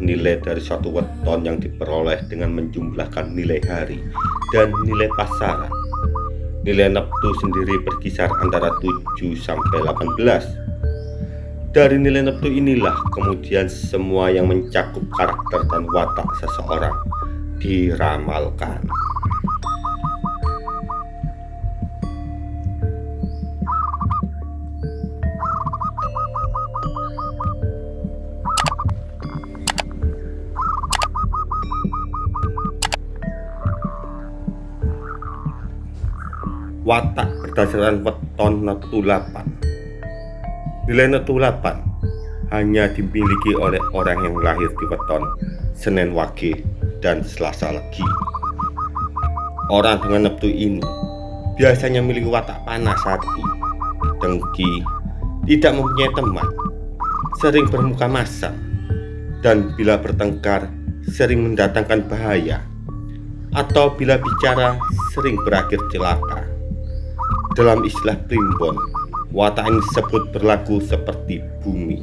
nilai dari suatu weton yang diperoleh dengan menjumlahkan nilai hari dan nilai pasaran. Nilai neptu sendiri berkisar antara 7 sampai 18. Dari nilai neptu inilah kemudian semua yang mencakup karakter dan watak seseorang diramalkan. Watak berdasarkan weton netulapan nilai netulapan hanya dimiliki oleh orang yang lahir di weton Senin Wage dan Selasa Legi. Orang dengan neptu ini biasanya memiliki watak panas hati dengki tidak mempunyai teman sering bermuka masam dan bila bertengkar sering mendatangkan bahaya atau bila bicara sering berakhir celaka dalam istilah primbon, watak ini disebut berlaku seperti bumi.